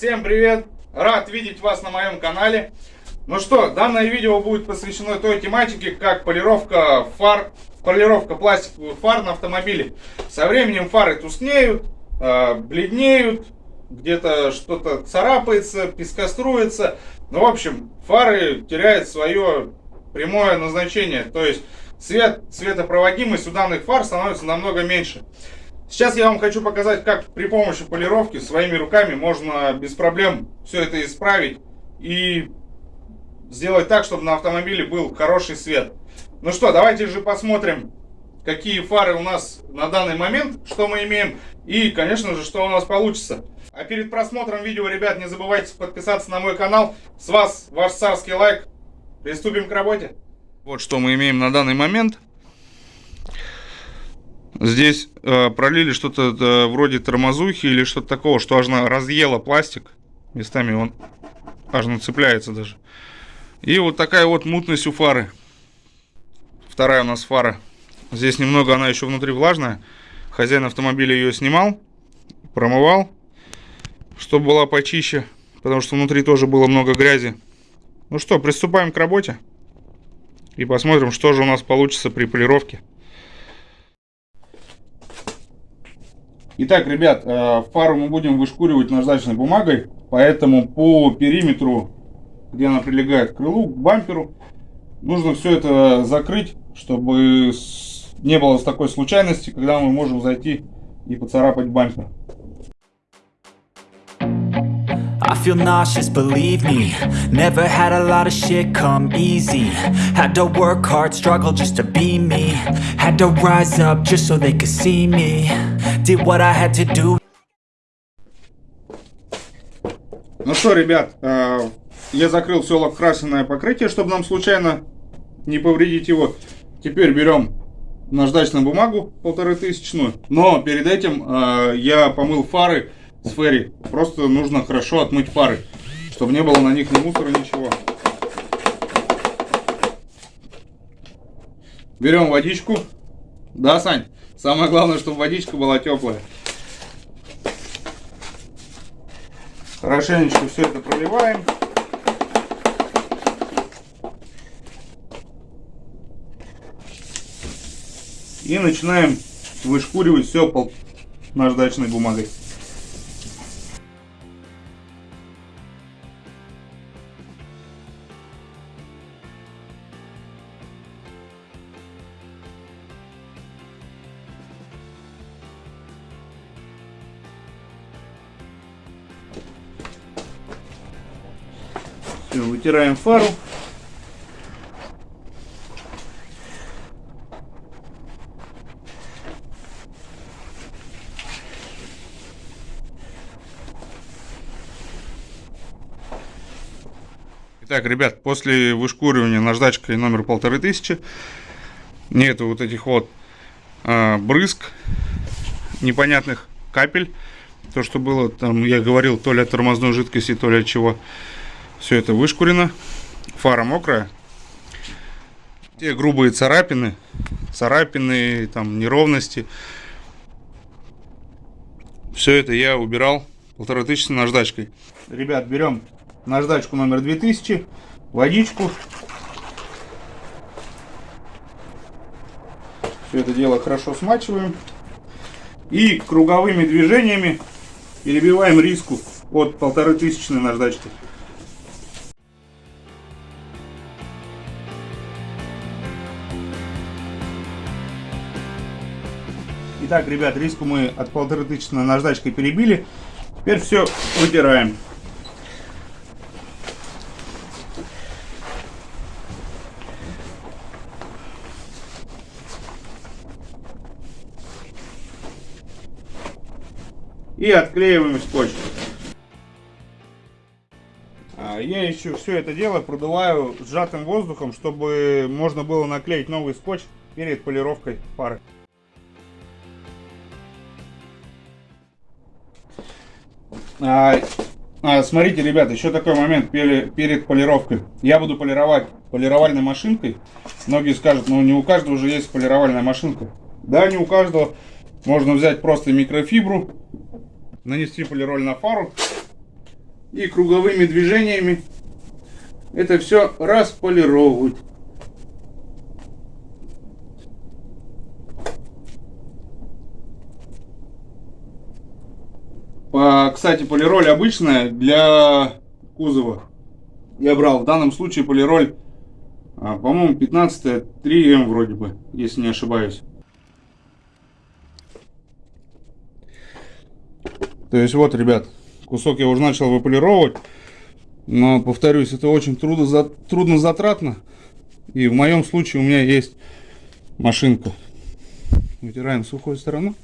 всем привет! Рад видеть вас на моем канале. Ну что, данное видео будет посвящено той тематике, как полировка фар, полировка пластиковых фар на автомобиле. Со временем фары тускнеют, э, бледнеют, где-то что-то царапается, пескоструется. Ну, в общем, фары теряют свое прямое назначение. То есть цвет, цветопроводимость у данных фар становится намного меньше. Сейчас я вам хочу показать, как при помощи полировки своими руками можно без проблем все это исправить и сделать так, чтобы на автомобиле был хороший свет. Ну что, давайте же посмотрим, какие фары у нас на данный момент, что мы имеем и, конечно же, что у нас получится. А перед просмотром видео, ребят, не забывайте подписаться на мой канал. С вас ваш царский лайк. Приступим к работе. Вот что мы имеем на данный момент. Здесь э, пролили что-то э, вроде тормозухи или что-то такого, что аж разъело пластик. Местами он аж цепляется даже. И вот такая вот мутность у фары. Вторая у нас фара. Здесь немного она еще внутри влажная. Хозяин автомобиля ее снимал, промывал, чтобы была почище, потому что внутри тоже было много грязи. Ну что, приступаем к работе и посмотрим, что же у нас получится при полировке. Итак, ребят, э, фару мы будем вышкуривать наждачной бумагой, поэтому по периметру, где она прилегает к крылу, к бамперу, нужно все это закрыть, чтобы не было такой случайности, когда мы можем зайти и поцарапать бампер. I feel nauseous, believe me. Never had a lot of shit come easy. Had to work hard, struggle just to be me. Had to rise up just so they could see me Did what I had to do Ну что, ребят, э, я закрыл все лакокрасенное покрытие, чтобы нам случайно не повредить его. Теперь берем наждачную бумагу полторы тысячную. Но перед этим э, я помыл фары с ферри. Просто нужно хорошо отмыть фары, чтобы не было на них ни мусора, ничего. Берем водичку. Да, Сань? Самое главное, чтобы водичка была теплая. Хорошенечко все это проливаем. И начинаем вышкуривать все наждачной бумагой. Все, вытираем фару. Итак, ребят, после вышкуривания наждачкой номер полторы тысячи нету вот этих вот э, брызг непонятных капель. То, что было там, я говорил, то ли от тормозной жидкости, то ли от чего. Все это вышкурено. Фара мокрая. Те грубые царапины, царапины, там неровности. Все это я убирал полторы тысячи наждачкой. Ребят, берем наждачку номер 2000, водичку. Все это дело хорошо смачиваем. И круговыми движениями перебиваем риску от полторы тысячной наждачки. Итак, ребят, риску мы от полторы тысячи наждачкой перебили. Теперь все вытираем. И отклеиваем скотч. А, я еще все это дело продуваю сжатым воздухом, чтобы можно было наклеить новый скотч перед полировкой фары. А, а, смотрите, ребята, еще такой момент перед, перед полировкой. Я буду полировать полировальной машинкой. Многие скажут, ну не у каждого уже есть полировальная машинка. Да, не у каждого. Можно взять просто микрофибру, нанести полироль на фару и круговыми движениями это все располировывать. Кстати, полироль обычная для кузова. Я брал в данном случае полироль, а, по-моему, 15 3М вроде бы, если не ошибаюсь. То есть вот, ребят, кусок я уже начал выполировать. Но, повторюсь, это очень трудно, за, трудно затратно. И в моем случае у меня есть машинка. Вытираем сухой сторону.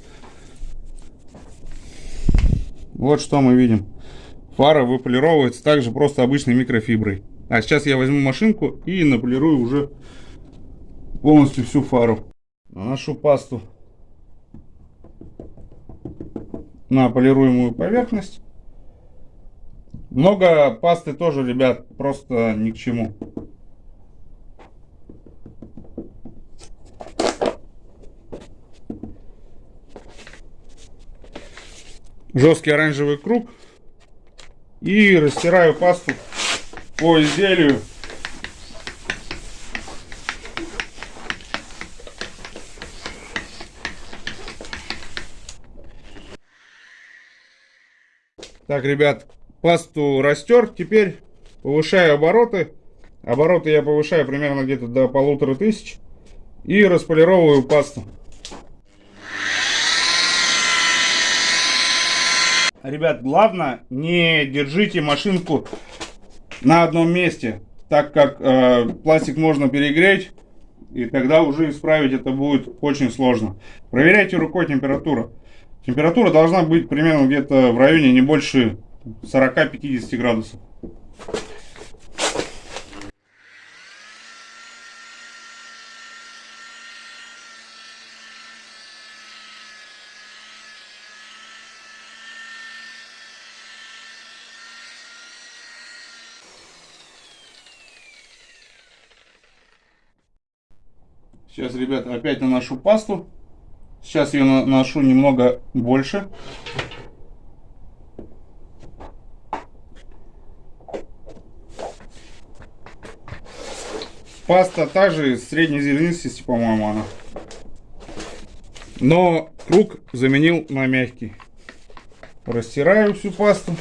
Вот что мы видим. Фара выполировывается также просто обычной микрофиброй. А сейчас я возьму машинку и наполирую уже полностью всю фару. Наношу пасту на полируемую поверхность. Много пасты тоже, ребят, просто ни к чему. Жесткий оранжевый круг. И растираю пасту по изделию. Так, ребят, пасту растер. Теперь повышаю обороты. Обороты я повышаю примерно где-то до полутора тысяч. И располировываю пасту. Ребят, главное, не держите машинку на одном месте, так как э, пластик можно перегреть, и тогда уже исправить это будет очень сложно. Проверяйте рукой температуру. Температура должна быть примерно где-то в районе не больше 40-50 градусов. Сейчас, ребята, опять наношу пасту. Сейчас ее наношу немного больше. Паста также средней зернистости, по-моему, она. Но круг заменил на мягкий. Растираю всю пасту.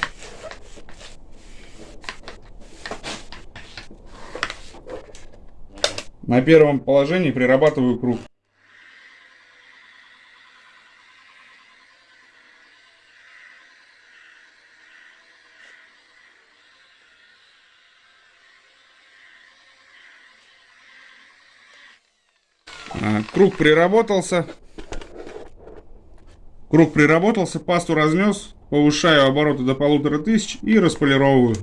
На первом положении прирабатываю круг. А, круг приработался. Круг приработался, пасту разнес, повышаю обороты до полутора тысяч и располировываю.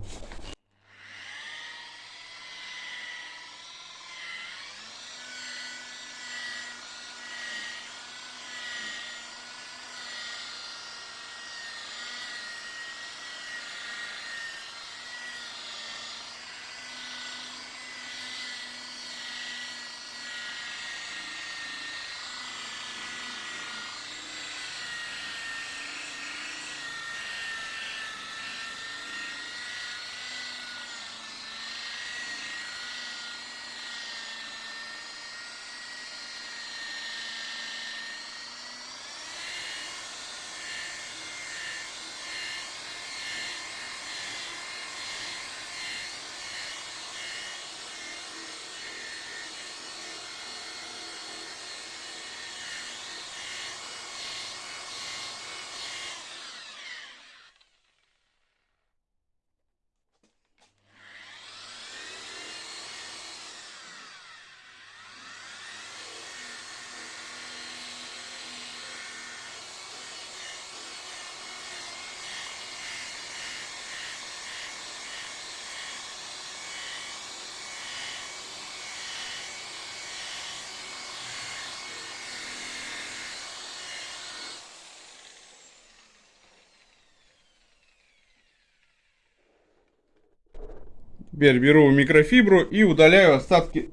Теперь беру микрофибру и удаляю остатки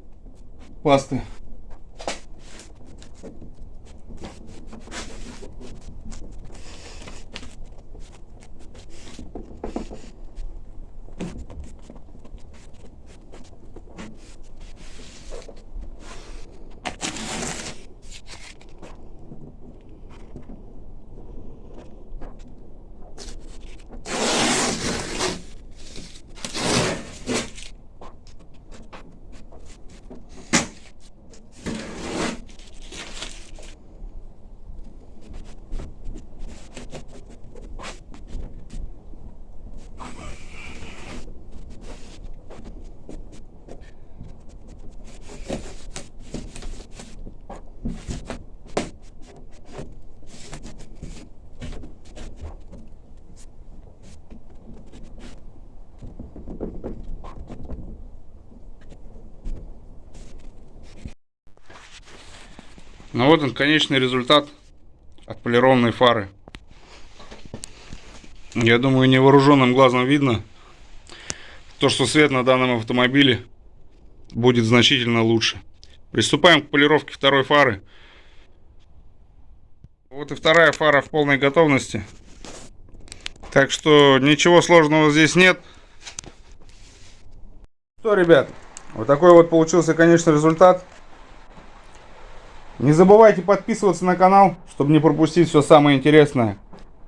пасты. Ну вот он, конечный результат отполированной фары. Я думаю, невооруженным глазом видно то, что свет на данном автомобиле будет значительно лучше. Приступаем к полировке второй фары. Вот и вторая фара в полной готовности. Так что ничего сложного здесь нет. Что, ребят, вот такой вот получился, конечно, результат. Не забывайте подписываться на канал, чтобы не пропустить все самое интересное.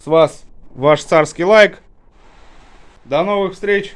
С вас ваш царский лайк. До новых встреч!